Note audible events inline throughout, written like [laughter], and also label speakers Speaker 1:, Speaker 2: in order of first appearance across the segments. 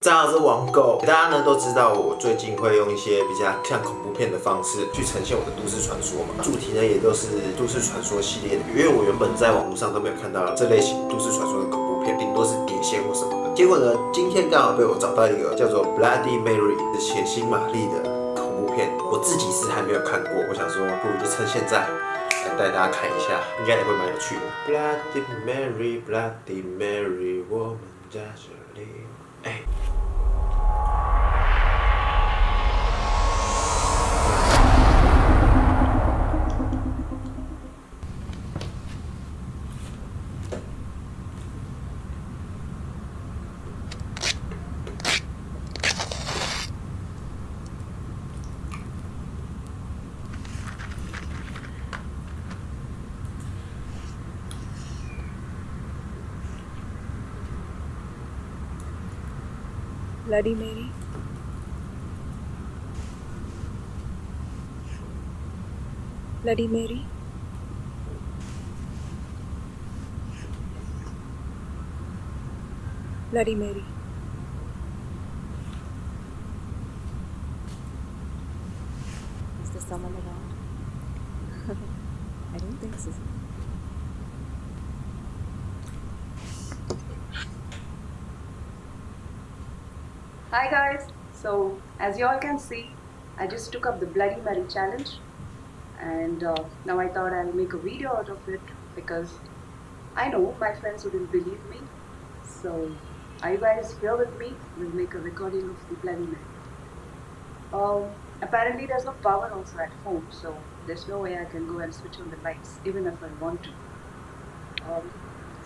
Speaker 1: 大家好，我是王狗。大家呢都知道，我最近会用一些比较像恐怖片的方式去呈现我的都市传说嘛，主题呢也都是都市传说系列的。因为我原本在网络上都没有看到这类型都市传说的恐怖片，顶多是碟仙或什么的。结果呢，今天刚好被我找到一个叫做 Bloody Mary 的血腥玛丽的恐怖片，我自己是还没有看过。我想说，不如就趁现在来带大家看一下，应该也会蛮有趣的。Bloody Mary，Bloody Mary，我们在这里。哎。
Speaker 2: Bloody Mary. Bloody Mary. Bloody Mary. Is there someone around? [laughs] I don't think so.
Speaker 3: Hi guys, so as you all can see, I just took up the Bloody Mary challenge and uh, now I thought I'll make a video out of it because I know my friends wouldn't believe me. So are you guys here with me? We'll make a recording of the Bloody Mary. Um, apparently there's no power also at home so there's no way I can go and switch on the lights even if I want to. Um,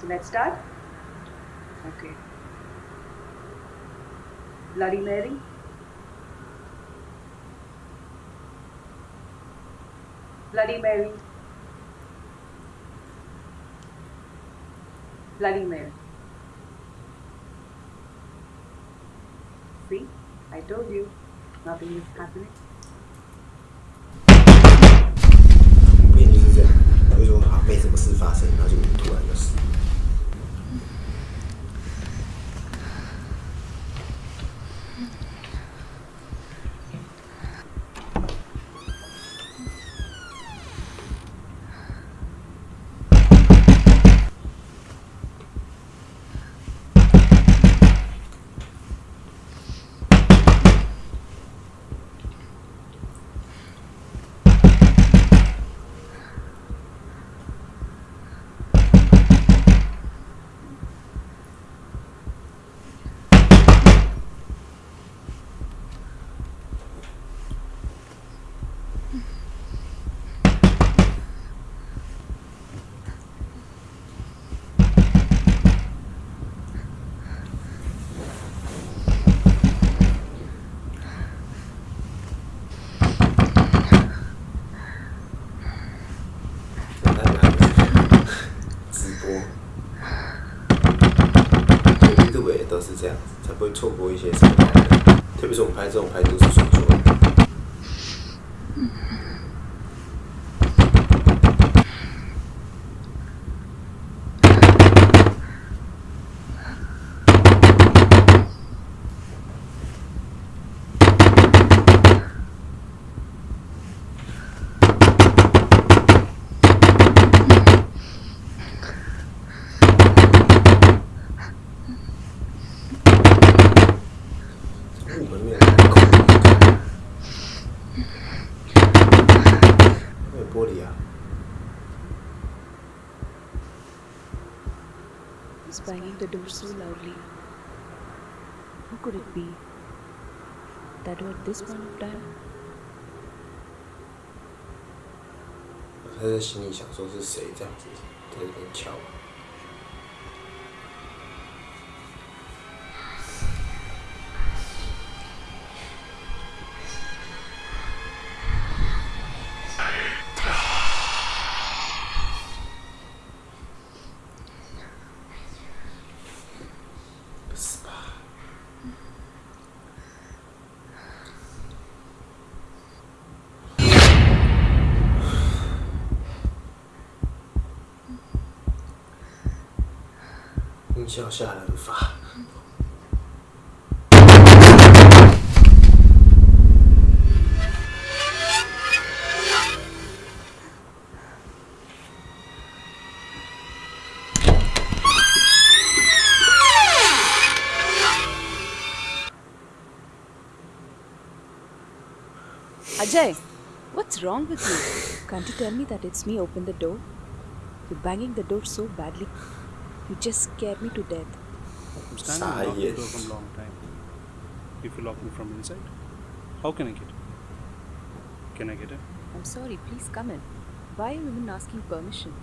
Speaker 3: so let's start. Okay. Bloody Mary. Bloody Mary. Bloody Mary. See, I told you, nothing is happening.
Speaker 1: 是这样子，才不会错过一些什么。特别是我们拍这种拍都市传说。没有玻璃啊。
Speaker 2: He's banging the door so loudly. Who could it be? That were at this point of time?
Speaker 1: 他在心里想说是谁这样子在这边敲。
Speaker 3: Ajay, what's wrong with you? Can't you tell me that it's me open the door? You're banging the door so badly. You just scare me to death.
Speaker 4: I'm standing locked yes. the door from long time. If you lock me from inside, how can I get in? Can I get in?
Speaker 3: I'm sorry, please come in. Why are you even asking permission?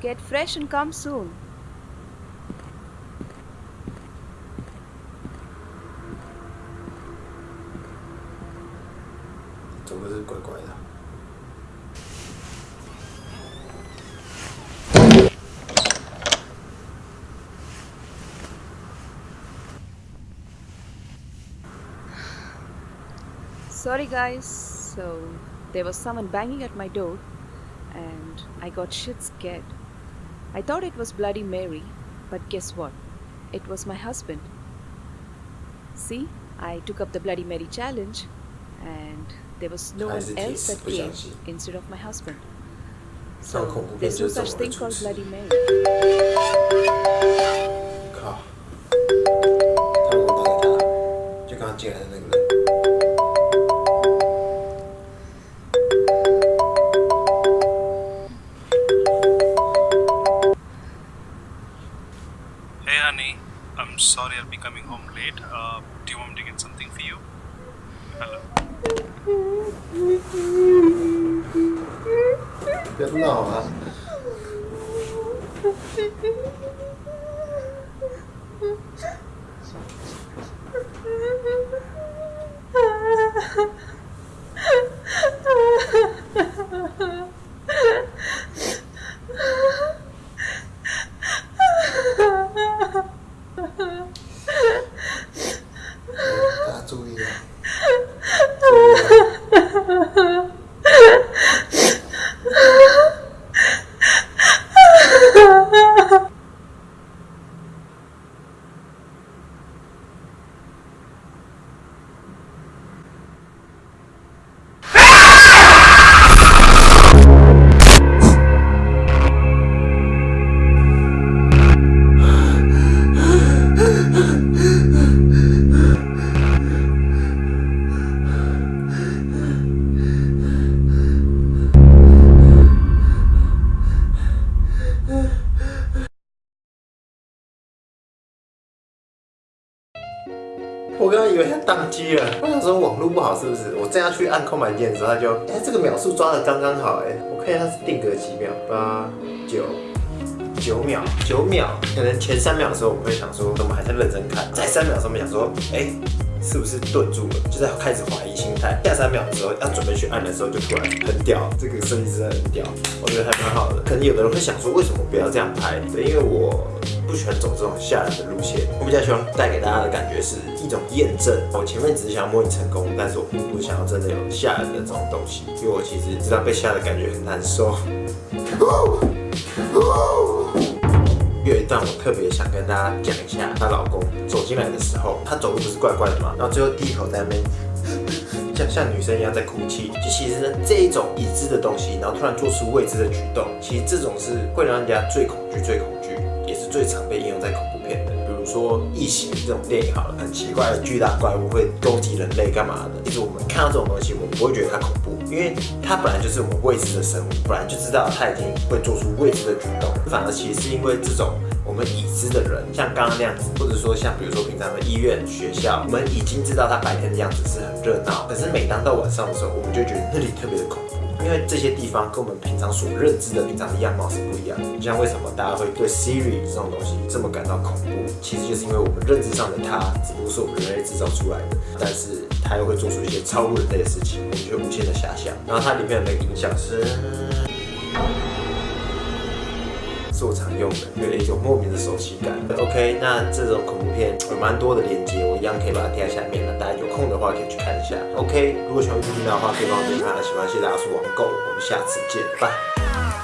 Speaker 3: Get fresh and come soon.
Speaker 1: Entonces.
Speaker 3: Sorry, guys. So, there was someone banging at my door, and I got shit scared. I thought it was Bloody Mary, but guess what? It was my husband. See, I took up the Bloody Mary challenge, and there was no one
Speaker 1: 还是
Speaker 3: else that
Speaker 1: 不相
Speaker 3: came
Speaker 1: 信。
Speaker 3: instead of my husband.
Speaker 1: 看
Speaker 3: So,
Speaker 1: 恐怖片
Speaker 3: there's
Speaker 1: 就
Speaker 3: no
Speaker 1: 是这
Speaker 3: such
Speaker 1: 种的
Speaker 3: thing
Speaker 1: 主
Speaker 3: called
Speaker 1: 持。
Speaker 3: Bloody Mary.
Speaker 1: 靠！他如果打给他，就刚刚进来的那个人。
Speaker 4: late. Uh, um, do you want me to get something for you? Hello.
Speaker 1: Good now. 我刚刚以为它宕机了，我想说网络不好是不是？我正要去按空白键的时候，它就哎、这个秒数抓的刚刚好哎，我看一下它是定格几秒，八九九秒九秒，可能前三秒的时候我们会想说我们还在认真看，在三秒的时候我们想说哎。是不是顿住了？就在开始怀疑心态。下三秒的时候要准备去按的时候，就突然很屌，这个设计师真的很屌，我觉得还蛮好的。可能有的人会想说，为什么不要这样拍？对，因为我不喜欢走这种吓人的路线。我比较喜欢带给大家的感觉是一种验证。我前面只是想要模拟成功，但是我并不想要真的有吓人的这种东西，因为我其实知道被吓的感觉很难受。有一段我特别想跟大家讲一下，她老公走进来的时候，她走路不是怪怪的嘛，然后最后低头在那边。[laughs] 像像女生一样在哭泣，就其实呢这一种已知的东西，然后突然做出未知的举动，其实这种是会让人家最恐惧、最恐，最常被应用在恐怖片的。比如说《异形》这种电影好了，很奇怪的巨大怪物会攻击人类干嘛的？其实我们看到这种东西，我们不会觉得它恐怖，因为它本来就是我们未知的生物，本来就知道它已经会做出未知的举动，反而其实是因为这种。我们已知的人，像刚刚那样子，或者说像比如说平常的医院、学校，我们已经知道他白天的样子是很热闹，可是每当到晚上的时候，我们就觉得那里特别的恐怖，因为这些地方跟我们平常所认知的平常的样貌是不一样的。就像为什么大家会对 Siri 这种东西这么感到恐怖，其实就是因为我们认知上的它只不过是我们人类制造出来的，但是它又会做出一些超乎人类的事情，我们就无限的遐想。然后它里面的那个音响是。是我常用的，有一种莫名的熟悉感。OK，那这种恐怖片有蛮多的链接，我一样可以把它贴在下面那大家有空的话可以去看一下。OK，如果喜欢这频道的话，可以帮我点个喜欢，谢谢大家收网购，我们下次见，拜。